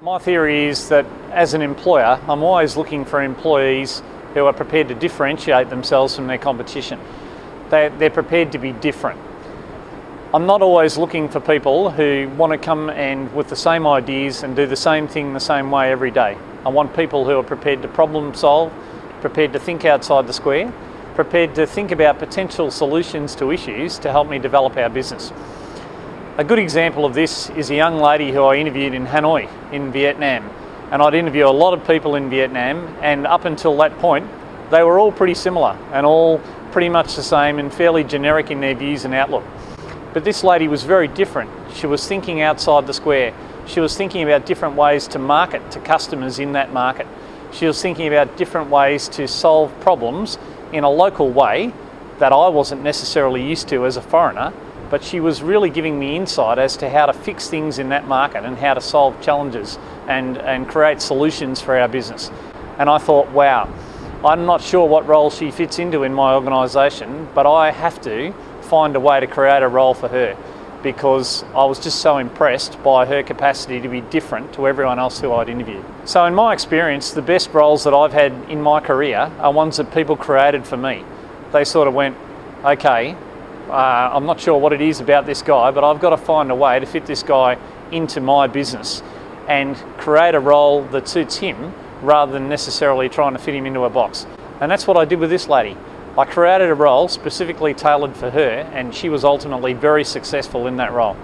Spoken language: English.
My theory is that as an employer, I'm always looking for employees who are prepared to differentiate themselves from their competition. They, they're prepared to be different. I'm not always looking for people who want to come and with the same ideas and do the same thing the same way every day. I want people who are prepared to problem solve, prepared to think outside the square, prepared to think about potential solutions to issues to help me develop our business. A good example of this is a young lady who I interviewed in Hanoi in Vietnam. And I'd interview a lot of people in Vietnam and up until that point they were all pretty similar and all pretty much the same and fairly generic in their views and outlook. But this lady was very different. She was thinking outside the square. She was thinking about different ways to market to customers in that market. She was thinking about different ways to solve problems in a local way that I wasn't necessarily used to as a foreigner but she was really giving me insight as to how to fix things in that market and how to solve challenges and, and create solutions for our business. And I thought, wow, I'm not sure what role she fits into in my organisation, but I have to find a way to create a role for her because I was just so impressed by her capacity to be different to everyone else who I'd interviewed. So in my experience, the best roles that I've had in my career are ones that people created for me. They sort of went, okay, uh, I'm not sure what it is about this guy, but I've got to find a way to fit this guy into my business and create a role that suits him rather than necessarily trying to fit him into a box. And that's what I did with this lady. I created a role specifically tailored for her and she was ultimately very successful in that role.